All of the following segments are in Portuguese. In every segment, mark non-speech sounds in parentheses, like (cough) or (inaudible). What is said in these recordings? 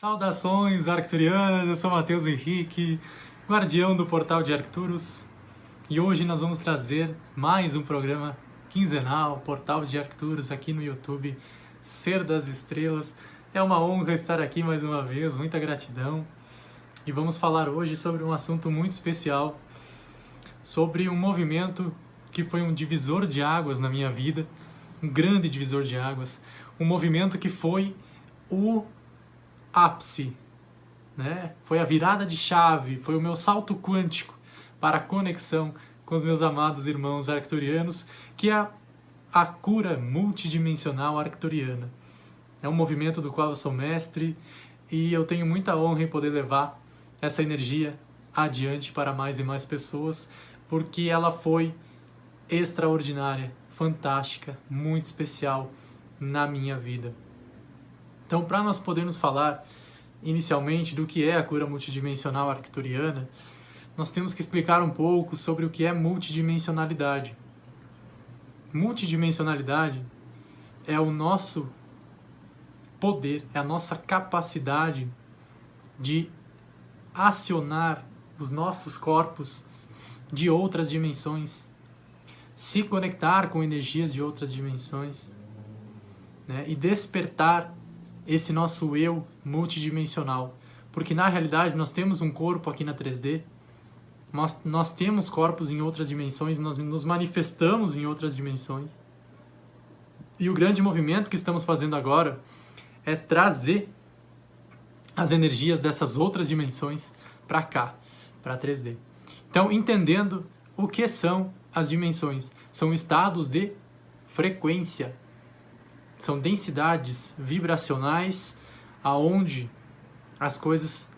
Saudações arcturianas, eu sou Matheus Henrique, guardião do portal de Arcturus, e hoje nós vamos trazer mais um programa quinzenal, Portal de Arcturus, aqui no YouTube, Ser das Estrelas. É uma honra estar aqui mais uma vez, muita gratidão. E vamos falar hoje sobre um assunto muito especial, sobre um movimento que foi um divisor de águas na minha vida, um grande divisor de águas, um movimento que foi o ápice, né? Foi a virada de chave, foi o meu salto quântico para a conexão com os meus amados irmãos arcturianos, que é a cura multidimensional arcturiana. É um movimento do qual eu sou mestre e eu tenho muita honra em poder levar essa energia adiante para mais e mais pessoas, porque ela foi extraordinária, fantástica, muito especial na minha vida. Então, para nós podermos falar inicialmente do que é a cura multidimensional arcturiana, nós temos que explicar um pouco sobre o que é multidimensionalidade. Multidimensionalidade é o nosso poder, é a nossa capacidade de acionar os nossos corpos de outras dimensões, se conectar com energias de outras dimensões né, e despertar esse nosso eu multidimensional. Porque na realidade nós temos um corpo aqui na 3D, nós, nós temos corpos em outras dimensões, nós nos manifestamos em outras dimensões. E o grande movimento que estamos fazendo agora é trazer as energias dessas outras dimensões para cá, para 3D. Então, entendendo o que são as dimensões, são estados de frequência são densidades vibracionais aonde as coisas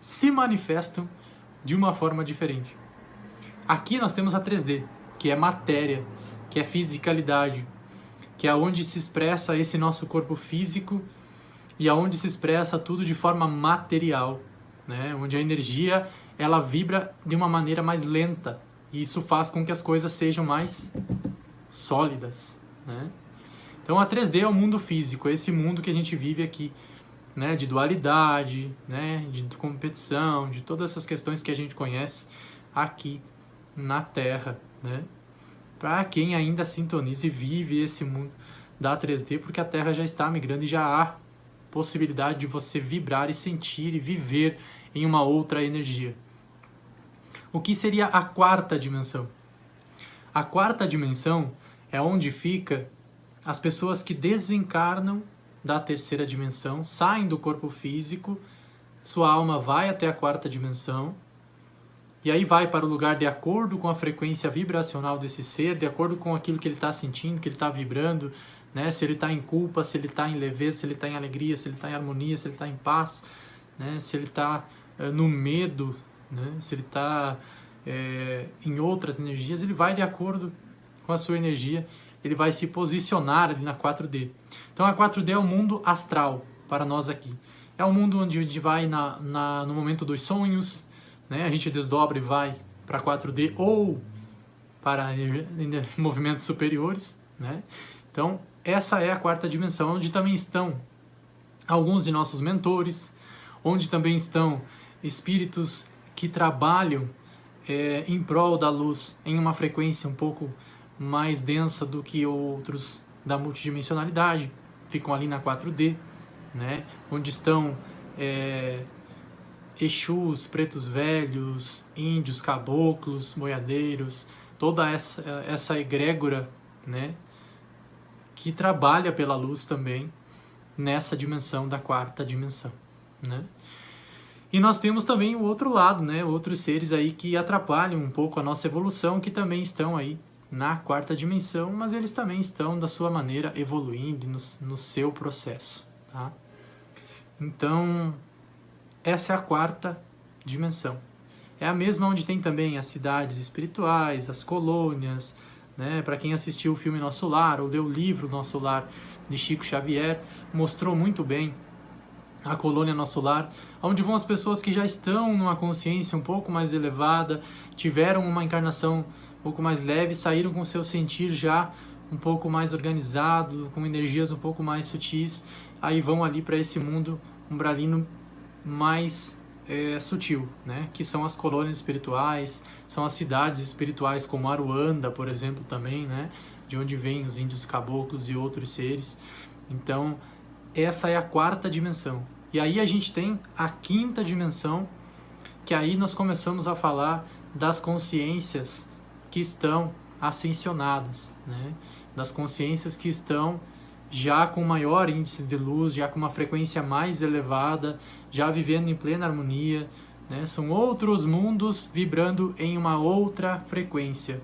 se manifestam de uma forma diferente. Aqui nós temos a 3D, que é matéria, que é fisicalidade, que é onde se expressa esse nosso corpo físico e aonde se expressa tudo de forma material, né? Onde a energia ela vibra de uma maneira mais lenta e isso faz com que as coisas sejam mais sólidas, né? Então a 3D é o mundo físico, é esse mundo que a gente vive aqui, né, de dualidade, né, de competição, de todas essas questões que a gente conhece aqui na Terra, né? Para quem ainda sintoniza e vive esse mundo da 3D, porque a Terra já está migrando e já há possibilidade de você vibrar e sentir e viver em uma outra energia. O que seria a quarta dimensão? A quarta dimensão é onde fica as pessoas que desencarnam da terceira dimensão, saem do corpo físico, sua alma vai até a quarta dimensão, e aí vai para o lugar de acordo com a frequência vibracional desse ser, de acordo com aquilo que ele está sentindo, que ele está vibrando, né? se ele está em culpa, se ele está em leveza, se ele está em alegria, se ele está em harmonia, se ele está em paz, né? se ele está uh, no medo, né? se ele está é, em outras energias, ele vai de acordo com a sua energia ele vai se posicionar ali na 4D. Então a 4D é o mundo astral para nós aqui. É o mundo onde a gente vai na, na, no momento dos sonhos, né? a gente desdobra e vai para 4D ou para (laughs) movimentos superiores. Né? Então essa é a quarta dimensão, onde também estão alguns de nossos mentores, onde também estão espíritos que trabalham é, em prol da luz em uma frequência um pouco mais densa do que outros da multidimensionalidade, ficam ali na 4D, né? onde estão é, Exus, pretos velhos, índios, caboclos, boiadeiros, toda essa, essa egrégora né? que trabalha pela luz também nessa dimensão da quarta dimensão. Né? E nós temos também o outro lado, né? outros seres aí que atrapalham um pouco a nossa evolução, que também estão aí na quarta dimensão, mas eles também estão da sua maneira evoluindo no, no seu processo. Tá? Então, essa é a quarta dimensão. É a mesma onde tem também as cidades espirituais, as colônias, né? Para quem assistiu o filme Nosso Lar ou leu o livro Nosso Lar de Chico Xavier, mostrou muito bem a colônia Nosso Lar, onde vão as pessoas que já estão numa consciência um pouco mais elevada, tiveram uma encarnação pouco mais leves, saíram com seu sentir já um pouco mais organizado, com energias um pouco mais sutis, aí vão ali para esse mundo umbralino mais é, sutil, né? que são as colônias espirituais, são as cidades espirituais como Aruanda, por exemplo, também, né? de onde vêm os índios caboclos e outros seres. Então, essa é a quarta dimensão. E aí a gente tem a quinta dimensão, que aí nós começamos a falar das consciências que estão ascensionadas, né? das consciências que estão já com maior índice de luz, já com uma frequência mais elevada, já vivendo em plena harmonia. Né? São outros mundos vibrando em uma outra frequência.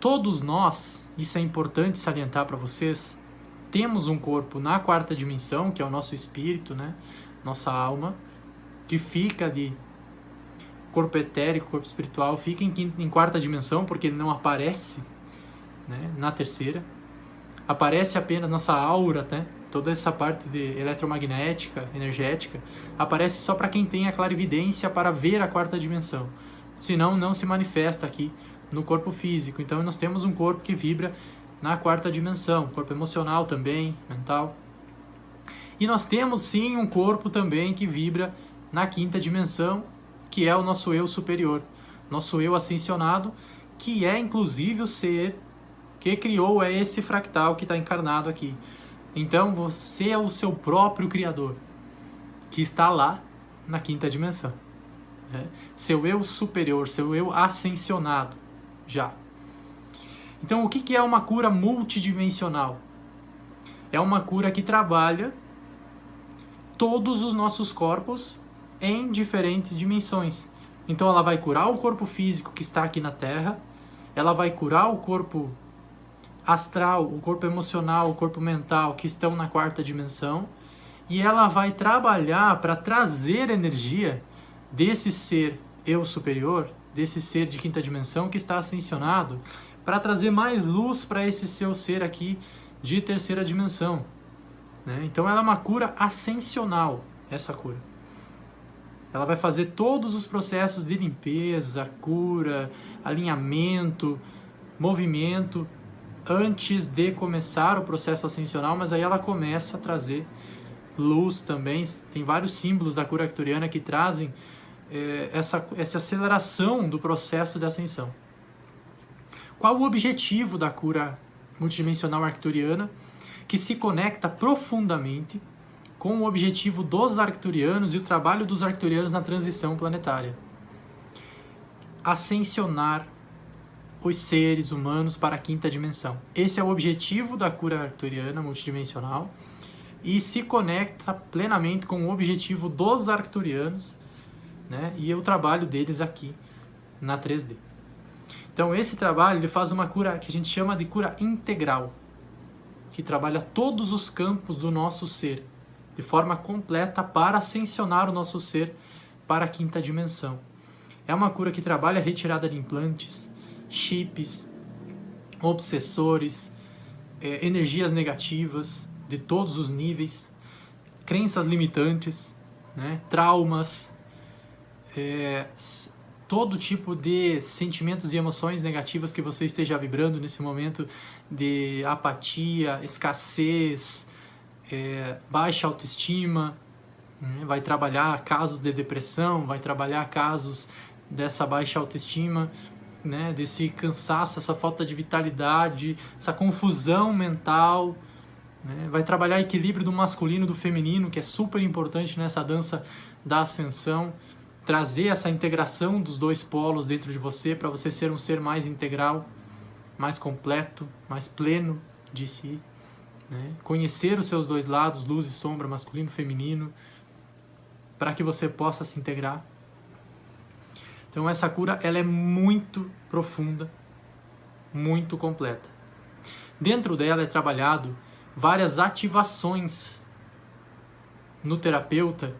Todos nós, isso é importante salientar para vocês, temos um corpo na quarta dimensão, que é o nosso espírito, né? nossa alma, que fica ali corpo etérico, corpo espiritual, fica em, quinta, em quarta dimensão, porque ele não aparece né, na terceira. Aparece apenas nossa aura, né, toda essa parte de eletromagnética, energética, aparece só para quem tem a clarividência para ver a quarta dimensão. Senão, não se manifesta aqui no corpo físico. Então, nós temos um corpo que vibra na quarta dimensão, corpo emocional também, mental. E nós temos sim um corpo também que vibra na quinta dimensão, que é o nosso eu superior, nosso eu ascensionado, que é inclusive o ser que criou é esse fractal que está encarnado aqui. Então você é o seu próprio criador, que está lá na quinta dimensão. Né? Seu eu superior, seu eu ascensionado, já. Então o que é uma cura multidimensional? É uma cura que trabalha todos os nossos corpos em diferentes dimensões. Então ela vai curar o corpo físico que está aqui na Terra, ela vai curar o corpo astral, o corpo emocional, o corpo mental que estão na quarta dimensão, e ela vai trabalhar para trazer energia desse ser eu superior, desse ser de quinta dimensão que está ascensionado, para trazer mais luz para esse seu ser aqui de terceira dimensão. Né? Então ela é uma cura ascensional, essa cura. Ela vai fazer todos os processos de limpeza, cura, alinhamento, movimento antes de começar o processo ascensional, mas aí ela começa a trazer luz também. Tem vários símbolos da cura arcturiana que trazem é, essa, essa aceleração do processo de ascensão. Qual o objetivo da cura multidimensional arcturiana? Que se conecta profundamente com o objetivo dos arcturianos e o trabalho dos arcturianos na transição planetária. Ascensionar os seres humanos para a quinta dimensão. Esse é o objetivo da cura arcturiana multidimensional e se conecta plenamente com o objetivo dos arcturianos né, e o trabalho deles aqui na 3D. Então esse trabalho ele faz uma cura que a gente chama de cura integral, que trabalha todos os campos do nosso ser, de forma completa para ascensionar o nosso ser para a quinta dimensão. É uma cura que trabalha a retirada de implantes, chips, obsessores, é, energias negativas de todos os níveis, crenças limitantes, né, traumas, é, todo tipo de sentimentos e emoções negativas que você esteja vibrando nesse momento de apatia, escassez, é, baixa autoestima, né? vai trabalhar casos de depressão, vai trabalhar casos dessa baixa autoestima, né? desse cansaço, essa falta de vitalidade, essa confusão mental, né? vai trabalhar equilíbrio do masculino e do feminino, que é super importante nessa dança da ascensão, trazer essa integração dos dois polos dentro de você para você ser um ser mais integral, mais completo, mais pleno de si. Né? Conhecer os seus dois lados, luz e sombra, masculino e feminino, para que você possa se integrar. Então essa cura ela é muito profunda, muito completa. Dentro dela é trabalhado várias ativações no terapeuta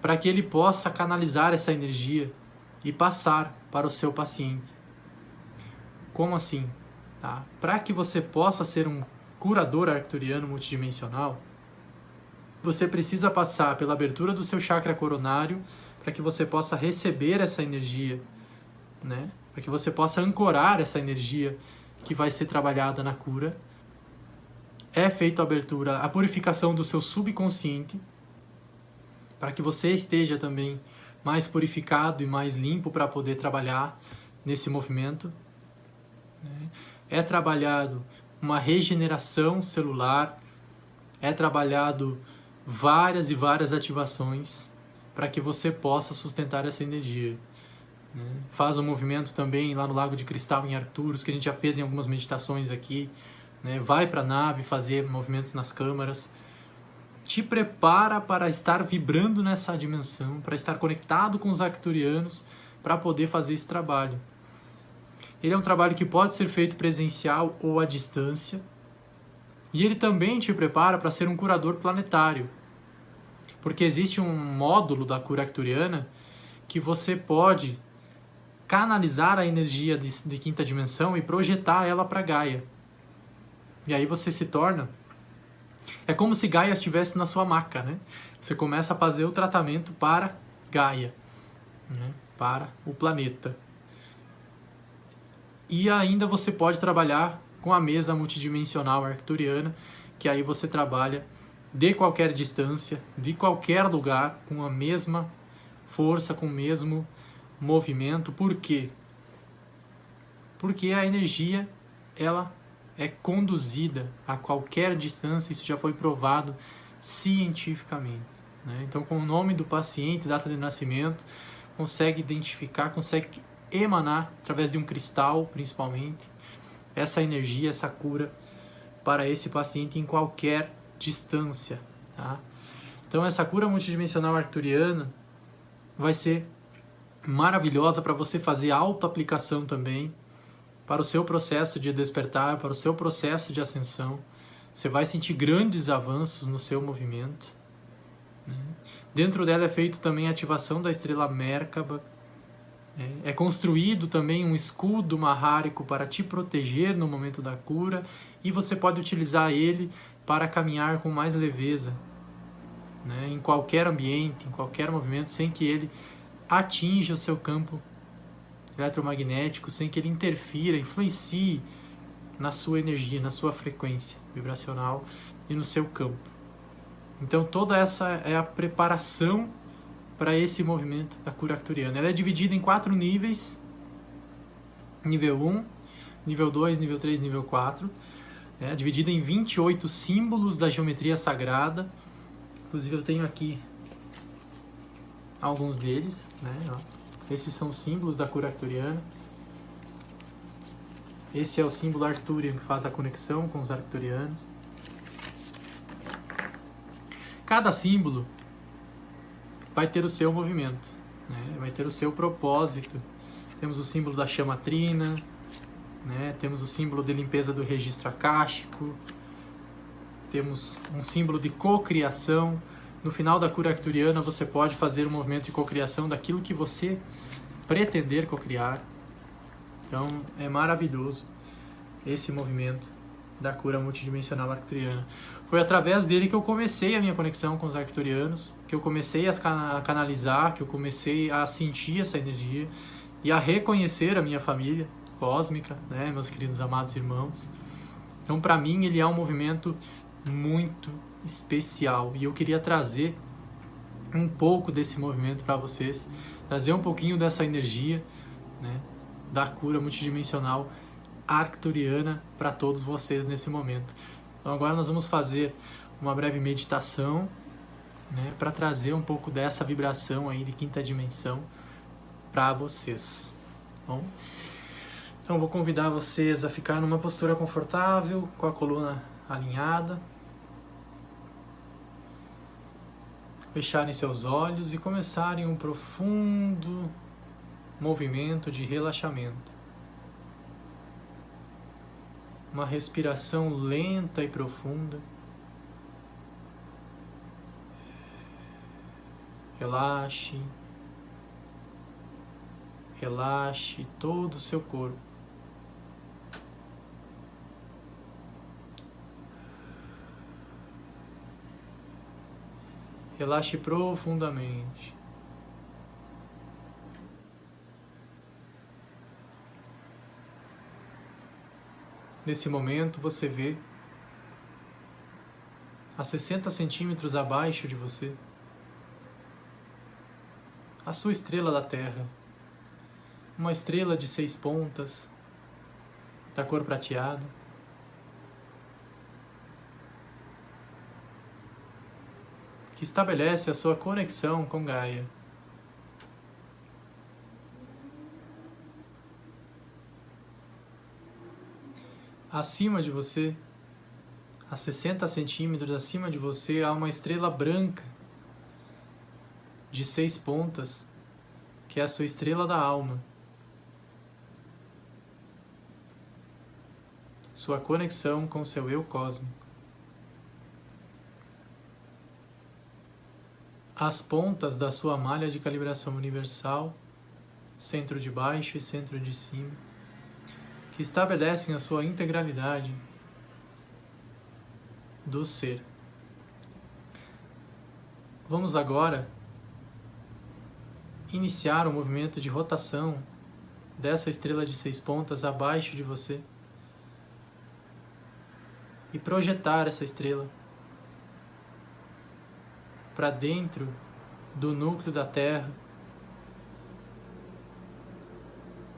para que ele possa canalizar essa energia e passar para o seu paciente. Como assim? Tá? Para que você possa ser um curador arcturiano multidimensional, você precisa passar pela abertura do seu chakra coronário para que você possa receber essa energia, né? Para que você possa ancorar essa energia que vai ser trabalhada na cura. É feita a abertura, a purificação do seu subconsciente, para que você esteja também mais purificado e mais limpo para poder trabalhar nesse movimento. Né? É trabalhado uma regeneração celular, é trabalhado várias e várias ativações para que você possa sustentar essa energia. Né? Faz um movimento também lá no Lago de Cristal em Arcturus, que a gente já fez em algumas meditações aqui. Né? Vai para a nave fazer movimentos nas câmaras. Te prepara para estar vibrando nessa dimensão, para estar conectado com os arcturianos, para poder fazer esse trabalho. Ele é um trabalho que pode ser feito presencial ou à distância. E ele também te prepara para ser um curador planetário. Porque existe um módulo da cura arcturiana que você pode canalizar a energia de, de quinta dimensão e projetar ela para Gaia. E aí você se torna. É como se Gaia estivesse na sua maca, né? Você começa a fazer o tratamento para Gaia, né? para o planeta. E ainda você pode trabalhar com a mesa multidimensional arcturiana, que aí você trabalha de qualquer distância, de qualquer lugar, com a mesma força, com o mesmo movimento. Por quê? Porque a energia ela é conduzida a qualquer distância, isso já foi provado cientificamente. Né? Então, com o nome do paciente, data de nascimento, consegue identificar, consegue emanar através de um cristal, principalmente, essa energia, essa cura para esse paciente em qualquer distância. Tá? Então, essa cura multidimensional arcturiana vai ser maravilhosa para você fazer auto-aplicação também para o seu processo de despertar, para o seu processo de ascensão. Você vai sentir grandes avanços no seu movimento. Né? Dentro dela é feito também a ativação da estrela Merkaba, é, é construído também um escudo marrárico para te proteger no momento da cura e você pode utilizar ele para caminhar com mais leveza né, em qualquer ambiente, em qualquer movimento, sem que ele atinja o seu campo eletromagnético, sem que ele interfira, influencie na sua energia, na sua frequência vibracional e no seu campo. Então toda essa é a preparação para esse movimento da cura arcturiana. Ela é dividida em quatro níveis: nível 1, nível 2, nível 3, nível 4. É dividida em 28 símbolos da geometria sagrada. Inclusive eu tenho aqui alguns deles. Né? Esses são símbolos da cura arcturiana. Esse é o símbolo Arturian que faz a conexão com os arcturianos. Cada símbolo vai ter o seu movimento, né? vai ter o seu propósito. Temos o símbolo da chama trina, né? temos o símbolo de limpeza do registro acástico, temos um símbolo de cocriação. No final da cura arcturiana você pode fazer um movimento de cocriação daquilo que você pretender cocriar. Então é maravilhoso esse movimento da cura multidimensional arcturiana. Foi através dele que eu comecei a minha conexão com os arcturianos, que eu comecei a canalizar, que eu comecei a sentir essa energia e a reconhecer a minha família cósmica, né, meus queridos amados irmãos. Então, para mim, ele é um movimento muito especial e eu queria trazer um pouco desse movimento para vocês, trazer um pouquinho dessa energia, né, da cura multidimensional arcturiana para todos vocês nesse momento. Então agora nós vamos fazer uma breve meditação né, para trazer um pouco dessa vibração aí de quinta dimensão para vocês. Bom? Então vou convidar vocês a ficar numa postura confortável, com a coluna alinhada. Fecharem seus olhos e começarem um profundo movimento de relaxamento. Uma respiração lenta e profunda. Relaxe, relaxe todo o seu corpo. Relaxe profundamente. Nesse momento você vê a 60 centímetros abaixo de você a sua estrela da Terra. Uma estrela de seis pontas, da cor prateada. Que estabelece a sua conexão com Gaia. Acima de você, a 60 centímetros acima de você, há uma estrela branca de seis pontas, que é a sua estrela da alma. Sua conexão com seu eu cósmico. As pontas da sua malha de calibração universal, centro de baixo e centro de cima, que estabelecem a sua integralidade do ser. Vamos agora iniciar o um movimento de rotação dessa estrela de seis pontas abaixo de você e projetar essa estrela para dentro do núcleo da Terra.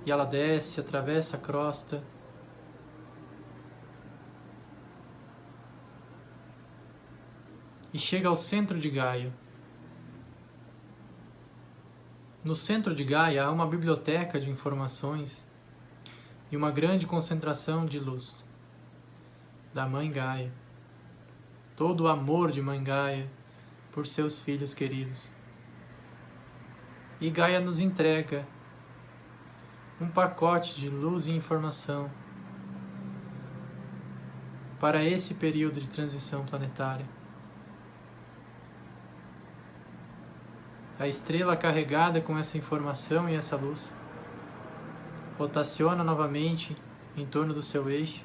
E ela desce, atravessa a crosta e chega ao centro de Gaia. No centro de Gaia há uma biblioteca de informações e uma grande concentração de luz da Mãe Gaia. Todo o amor de Mãe Gaia por seus filhos queridos. E Gaia nos entrega um pacote de luz e informação para esse período de transição planetária. A estrela carregada com essa informação e essa luz rotaciona novamente em torno do seu eixo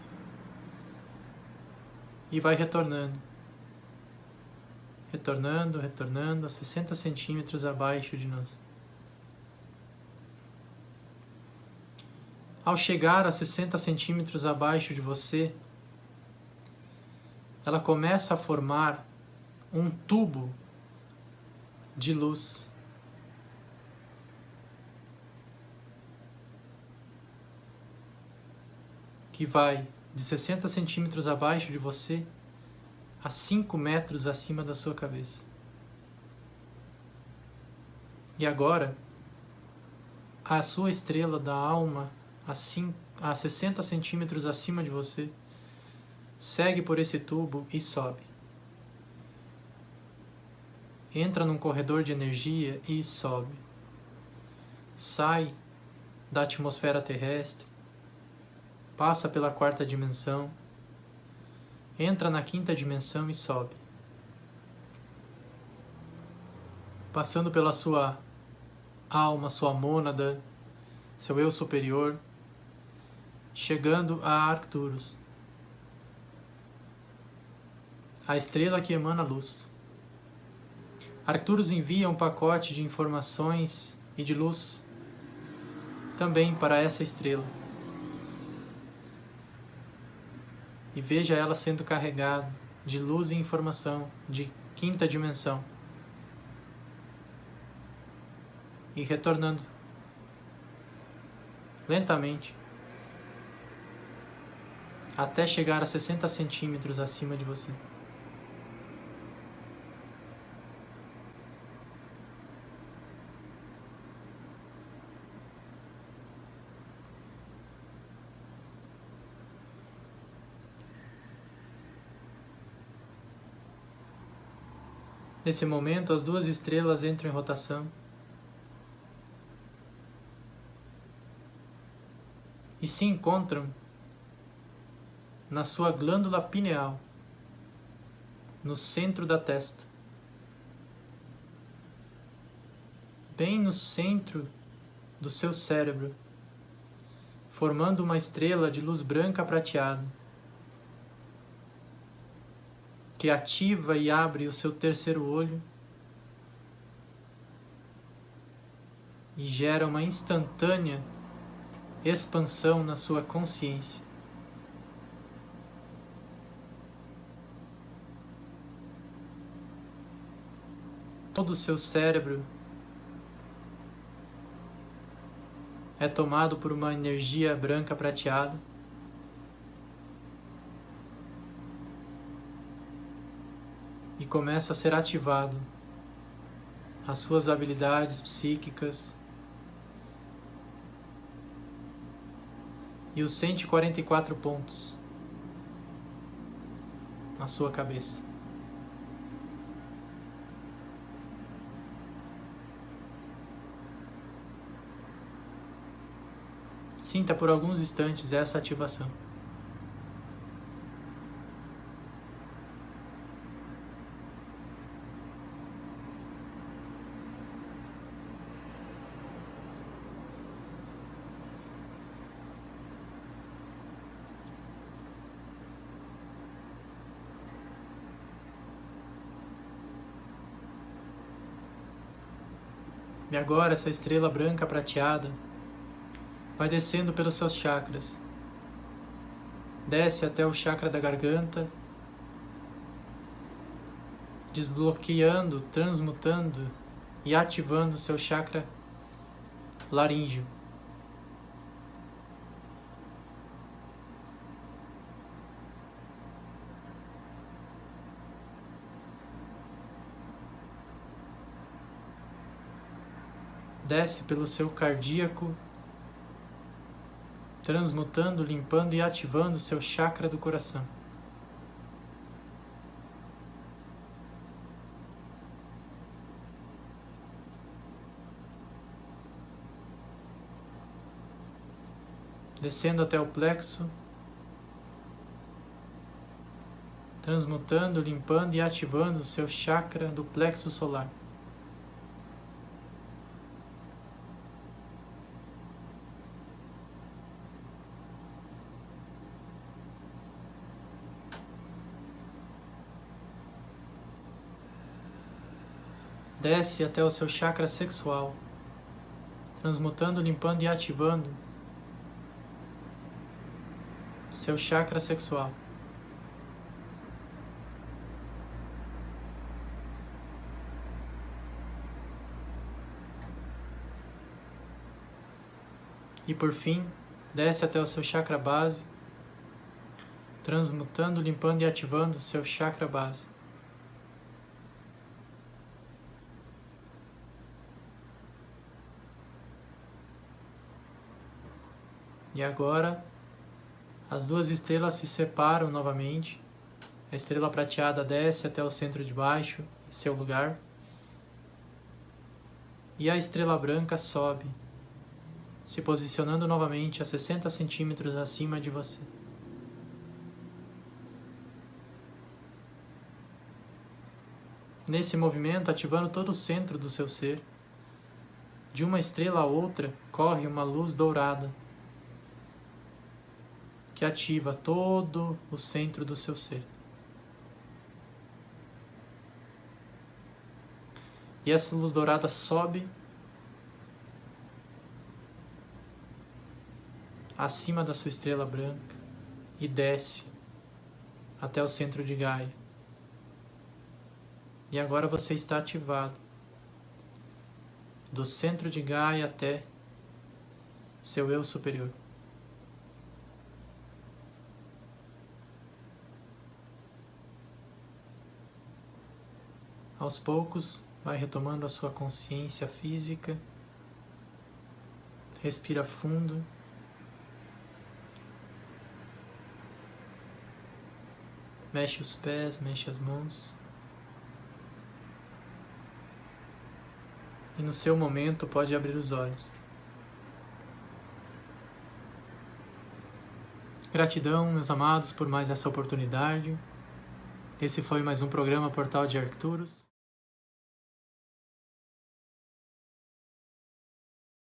e vai retornando. Retornando, retornando a 60 centímetros abaixo de nós. Ao chegar a 60 centímetros abaixo de você, ela começa a formar um tubo de luz. Que vai de 60 centímetros abaixo de você a 5 metros acima da sua cabeça. E agora, a sua estrela da alma a, 5, a 60 centímetros acima de você segue por esse tubo e sobe entra num corredor de energia e sobe. Sai da atmosfera terrestre, passa pela quarta dimensão, entra na quinta dimensão e sobe. Passando pela sua alma, sua mônada, seu eu superior, chegando a Arcturus, a estrela que emana luz. Arcturus envia um pacote de informações e de luz também para essa estrela. E veja ela sendo carregada de luz e informação de quinta dimensão. E retornando lentamente até chegar a 60 centímetros acima de você. Nesse momento, as duas estrelas entram em rotação. E se encontram na sua glândula pineal, no centro da testa. Bem no centro do seu cérebro, formando uma estrela de luz branca prateada que ativa e abre o seu terceiro olho e gera uma instantânea expansão na sua consciência. Todo o seu cérebro é tomado por uma energia branca prateada. E começa a ser ativado as suas habilidades psíquicas e os 144 pontos na sua cabeça. Sinta por alguns instantes essa ativação. E agora essa estrela branca prateada vai descendo pelos seus chakras. Desce até o chakra da garganta, desbloqueando, transmutando e ativando o seu chakra laríngeo. Desce pelo seu cardíaco transmutando, limpando e ativando seu chakra do coração. Descendo até o plexo, transmutando, limpando e ativando seu chakra do plexo solar. Desce até o seu chakra sexual, transmutando, limpando e ativando seu chakra sexual. E por fim, desce até o seu chakra base, transmutando, limpando e ativando seu chakra base. E agora as duas estrelas se separam novamente. A estrela prateada desce até o centro de baixo, seu lugar. E a estrela branca sobe, se posicionando novamente a 60 centímetros acima de você. Nesse movimento, ativando todo o centro do seu ser, de uma estrela a outra corre uma luz dourada que ativa todo o centro do seu ser. E essa luz dourada sobe acima da sua estrela branca e desce até o centro de Gaia. E agora você está ativado do centro de Gaia até seu eu superior. Aos poucos, vai retomando a sua consciência física. Respira fundo. Mexe os pés, mexe as mãos. E no seu momento pode abrir os olhos. Gratidão, meus amados, por mais essa oportunidade. Esse foi mais um programa Portal de Arcturus.